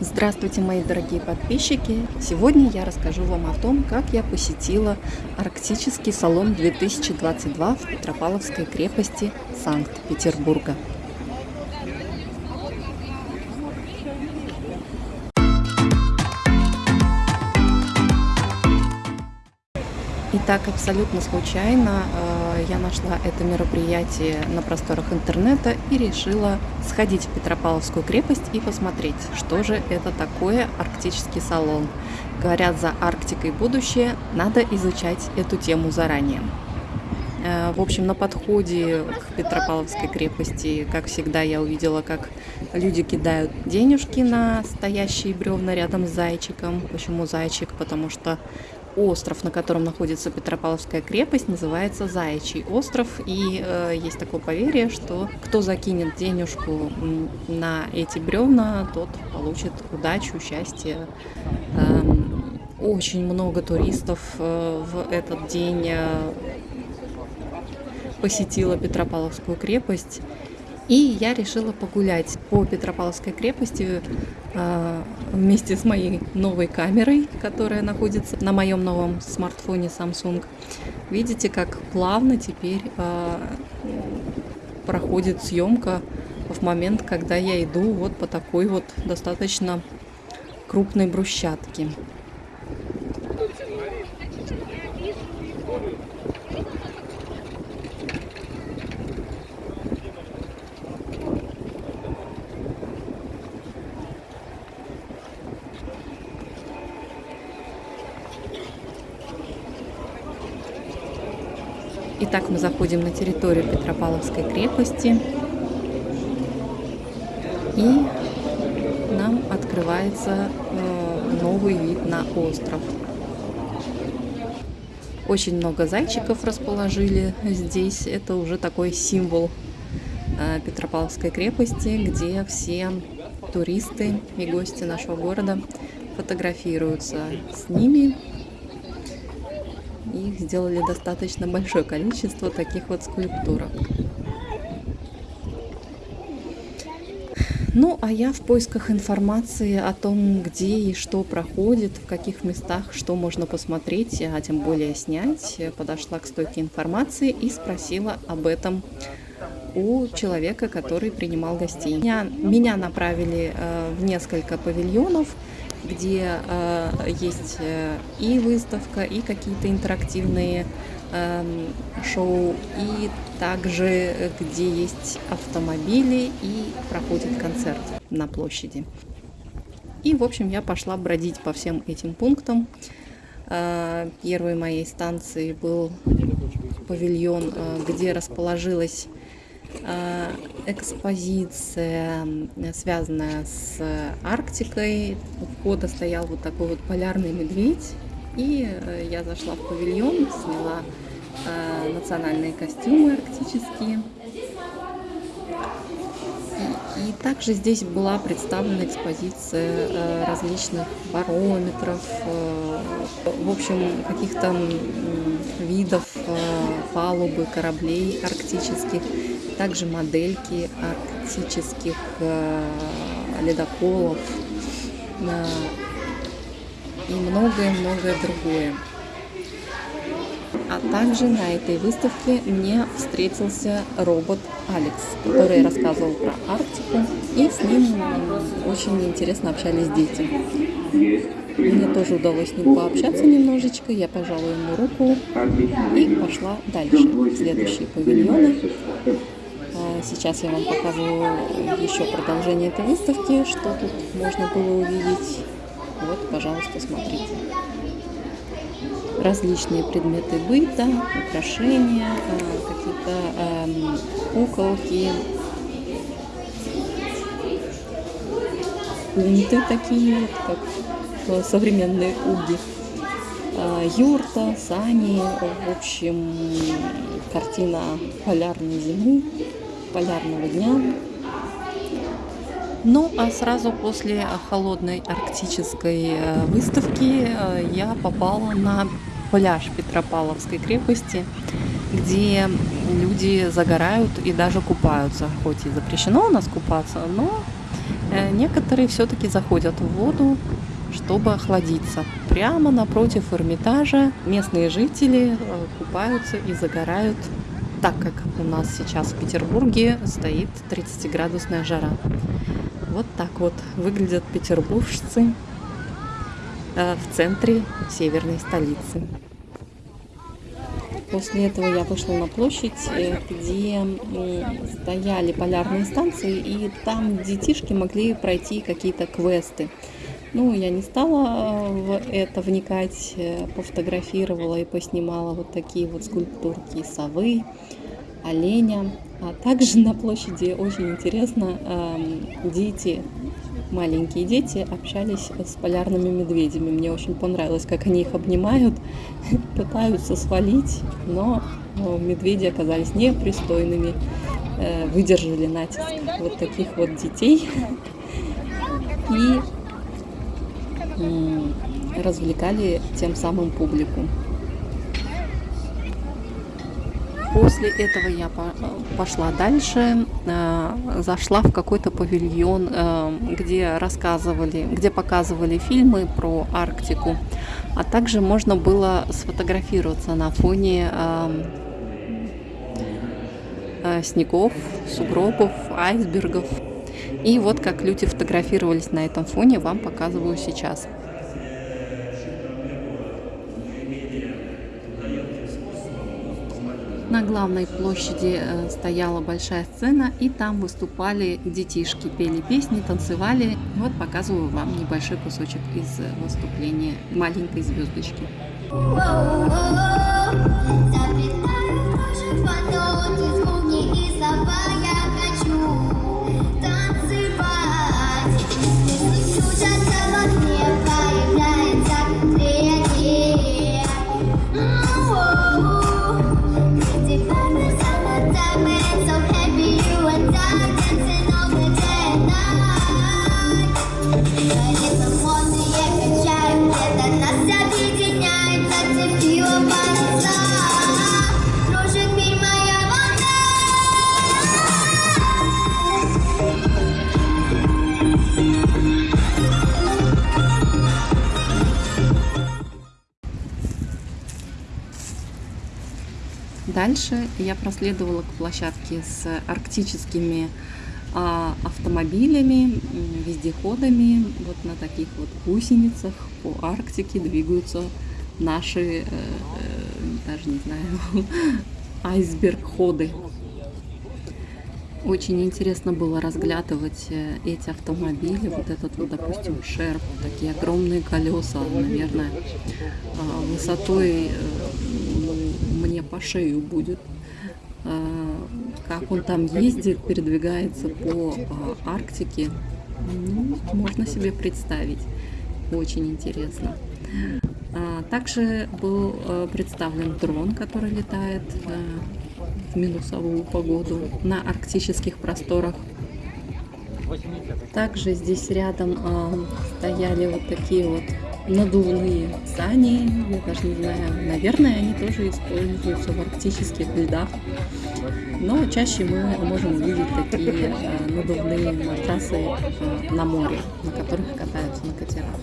Здравствуйте, мои дорогие подписчики! Сегодня я расскажу вам о том, как я посетила Арктический салон 2022 в Петропавловской крепости Санкт-Петербурга. И так абсолютно случайно э, я нашла это мероприятие на просторах интернета и решила сходить в Петропавловскую крепость и посмотреть, что же это такое арктический салон. Говорят, за Арктикой будущее, надо изучать эту тему заранее. Э, в общем, на подходе к Петропавловской крепости, как всегда, я увидела, как люди кидают денежки на стоящие бревна рядом с зайчиком. Почему зайчик? Потому что остров, на котором находится Петропавловская крепость, называется Заячий остров. И э, есть такое поверье, что кто закинет денежку на эти бревна, тот получит удачу, счастье. Э, очень много туристов э, в этот день э, посетила Петропавловскую крепость. И я решила погулять по Петропавловской крепости э, вместе с моей новой камерой, которая находится на моем новом смартфоне Samsung. Видите, как плавно теперь э, проходит съемка в момент, когда я иду вот по такой вот достаточно крупной брусчатке. Итак, мы заходим на территорию Петропавловской крепости. И нам открывается э, новый вид на остров. Очень много зайчиков расположили здесь. Это уже такой символ э, Петропавловской крепости, где все туристы и гости нашего города фотографируются с ними их сделали достаточно большое количество таких вот скульптурок. Ну, а я в поисках информации о том, где и что проходит, в каких местах, что можно посмотреть, а тем более снять, подошла к стойке информации и спросила об этом у человека, который принимал гостей. Меня, меня направили э, в несколько павильонов, где э, есть э, и выставка, и какие-то интерактивные э, шоу, и также где есть автомобили и проходит концерт на площади. И, в общем, я пошла бродить по всем этим пунктам. Э, первой моей станцией был павильон, э, где расположилась Э, экспозиция, связанная с Арктикой. У входа стоял вот такой вот полярный медведь. И э, я зашла в павильон, сняла э, национальные костюмы арктические. И также здесь была представлена экспозиция различных барометров, в общем, каких-то видов палубы кораблей арктических также модельки арктических э, ледоколов э, и многое-многое другое. А также на этой выставке мне встретился робот Алекс, который рассказывал про Арктику, и с ним очень интересно общались дети. Мне тоже удалось с ним пообщаться немножечко, я пожала ему руку и пошла дальше, следующие павильоны. Сейчас я вам покажу еще продолжение этой выставки, что тут можно было увидеть. Вот, пожалуйста, смотрите. Различные предметы быта, украшения, э, какие-то эм, куколки, пункты такие вот, как э, современные уги. Э, юрта, сани, в общем, картина полярной зимы полярного дня. Ну, а сразу после холодной арктической э, выставки э, я попала на пляж Петропавловской крепости, где люди загорают и даже купаются. Хоть и запрещено у нас купаться, но Э, некоторые все-таки заходят в воду, чтобы охладиться. Прямо напротив Эрмитажа местные жители купаются и загорают, так как у нас сейчас в Петербурге стоит 30-градусная жара. Вот так вот выглядят петербуржцы э, в центре северной столицы. После этого я вышла на площадь, э, где стояли полярные станции, и там детишки могли пройти какие-то квесты. Ну, я не стала в это вникать, э, пофотографировала и поснимала вот такие вот скульптурки совы, оленя. А также на площади очень интересно, дети маленькие дети общались с полярными медведями. Мне очень понравилось, как они их обнимают, пытаются свалить, но медведи оказались непристойными, э, выдержали натиск вот таких вот детей и развлекали тем самым публику. После этого я пошла дальше, э, зашла в какой-то павильон, э, где рассказывали, где показывали фильмы про Арктику, а также можно было сфотографироваться на фоне э, снегов, сугробов, айсбергов. И вот как люди фотографировались на этом фоне, вам показываю сейчас. На главной площади э, стояла большая сцена, и там выступали детишки, пели песни, танцевали. Вот показываю вам небольшой кусочек из выступления маленькой звездочки. Дальше я проследовала к площадке с арктическими а, автомобилями, вездеходами. Вот на таких вот гусеницах по Арктике двигаются наши, э, э, даже не знаю, айсберг-ходы. Очень интересно было разглядывать э, эти автомобили. Вот этот вот, допустим, шерп, такие огромные колеса, наверное, а, высотой мне по шею будет. А, как он там ездит, передвигается по а, Арктике, ну, можно себе представить. Очень интересно. Также был представлен дрон, который летает в минусовую погоду на арктических просторах. Также здесь рядом э, стояли вот такие вот надувные сани. Я даже не знаю, наверное, они тоже используются в арктических льдах. Но чаще мы можем увидеть такие э, надувные матрасы э, на море, на которых катаются на катерах.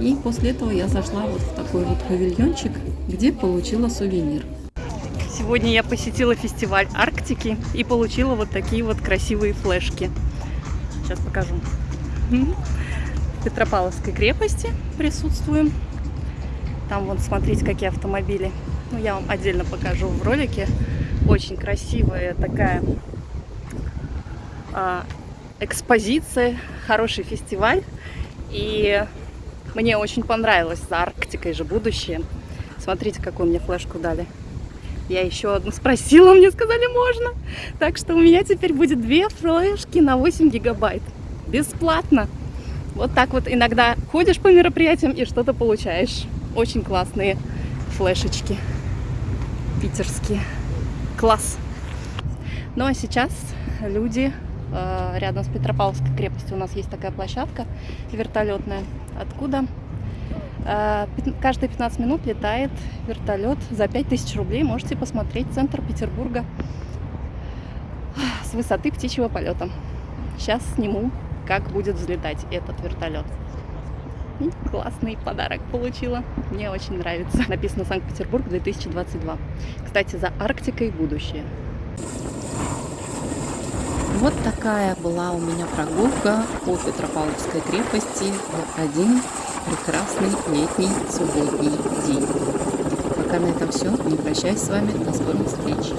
И после этого я зашла вот в такой вот павильончик, где получила сувенир. Сегодня я посетила фестиваль Арктики и получила вот такие вот красивые флешки. Сейчас покажу. В Петропавловской крепости присутствуем. Там вот смотрите, какие автомобили. Ну, я вам отдельно покажу в ролике. Очень красивая такая а, экспозиция, хороший фестиваль. И мне очень понравилось. За Арктикой же будущее. Смотрите, какую мне флешку дали. Я еще одну спросила, мне сказали можно. Так что у меня теперь будет две флешки на 8 гигабайт. Бесплатно. Вот так вот иногда ходишь по мероприятиям и что-то получаешь. Очень классные флешечки. Питерские. Класс. Ну а сейчас люди э, рядом с Петропавловской крепостью у нас есть такая площадка вертолетная. Откуда каждые 15 минут летает вертолет за 5000 рублей. Можете посмотреть центр Петербурга с высоты птичьего полета. Сейчас сниму как будет взлетать этот вертолет. Классный подарок получила. Мне очень нравится. Написано Санкт-Петербург 2022. Кстати, за Арктикой будущее. Вот такая была у меня прогулка по Петропавловской крепости в один прекрасный летний субботний день. Пока на этом все. Не прощаюсь с вами. До скорых встреч.